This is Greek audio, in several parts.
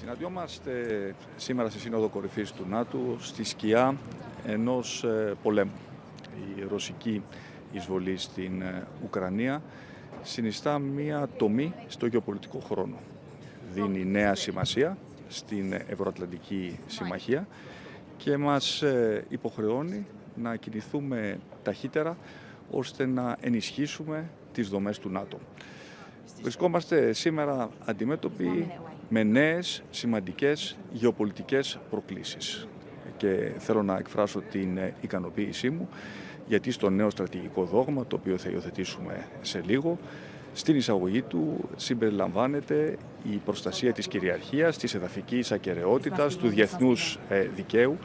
Συναντιόμαστε σήμερα στη Σύνοδο Κορυφής του ΝΑΤΟ στη σκιά ενός ε, πολέμου. Η ρωσική εισβολή στην ε, Ουκρανία συνιστά μία τομή στο γεωπολιτικό χρόνο. Δίνει νέα σημασία στην Ευρωατλαντική Συμμαχία και μας ε, υποχρεώνει να κινηθούμε ταχύτερα ώστε να ενισχύσουμε τις δομές του ΝΑΤΟ. Βρισκόμαστε σήμερα αντιμέτωποι με νέες σημαντικές γεωπολιτικές προκλήσεις και θέλω να εκφράσω την ικανοποίησή μου γιατί στο νέο στρατηγικό δόγμα το οποίο θα υιοθετήσουμε σε λίγο στην εισαγωγή του συμπεριλαμβάνεται η προστασία της κυριαρχίας, της εδαφικής ακαιρεότητας, του διεθνούς ε, δικαίου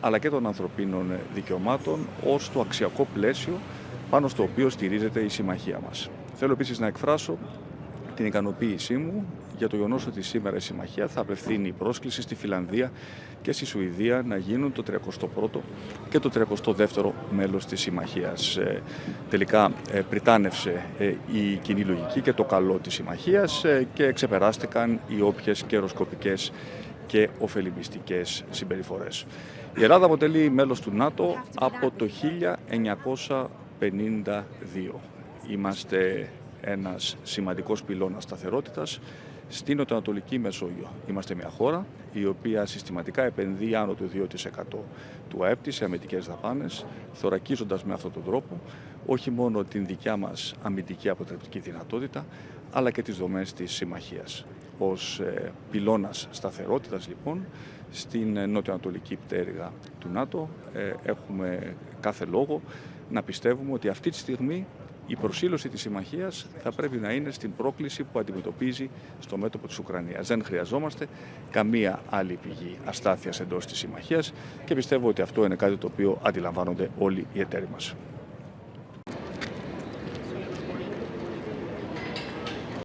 αλλά και των ανθρωπίνων δικαιωμάτων ως το αξιακό πλαίσιο πάνω στο οποίο στηρίζεται η συμμαχία μας. Θέλω επίσης να εκφράσω την ικανοποίησή μου για το γεγονός ότι σήμερα η Συμμαχία θα απευθύνει πρόσκληση στη Φιλανδία και στη Σουηδία να γίνουν το 31ο και το 32ο μέλος της Συμμαχίας. Ε, τελικά ε, πριτάνευσε ε, η κοινή λογική και το καλό της Συμμαχίας και ξεπεράστηκαν οι όποιες καιροσκοπικές και ωφελημιστικές συμπεριφορές. Η Ελλάδα αποτελεί μέλος του ΝΑΤΟ από το 1952. Είμαστε ένας σημαντικός πυλώνας σταθερότητας στην Νοτιοανατολική Μεσόγειο. Είμαστε μια χώρα η οποία συστηματικά επενδύει άνω του 2% του ΑΕΠ σε αμυντικές δαπάνες, θωρακίζοντας με αυτόν τον τρόπο όχι μόνο την δικιά μας αμυντική αποτρεπτική δυνατότητα, αλλά και τις δομές της συμμαχίας. Ως ε, πυλώνας σταθερότητας λοιπόν, στην νοτιοανατολική πτέρυγα του ΝΑΤΟ ε, έχουμε κάθε λόγο να πιστεύουμε ότι αυτή τη στιγμή η προσήλωση της συμμαχίας θα πρέπει να είναι στην πρόκληση που αντιμετωπίζει στο μέτωπο της Ουκρανίας. Δεν χρειαζόμαστε καμία άλλη πηγή αστάθειας εντός της συμμαχίας και πιστεύω ότι αυτό είναι κάτι το οποίο αντιλαμβάνονται όλοι οι εταίροι μας.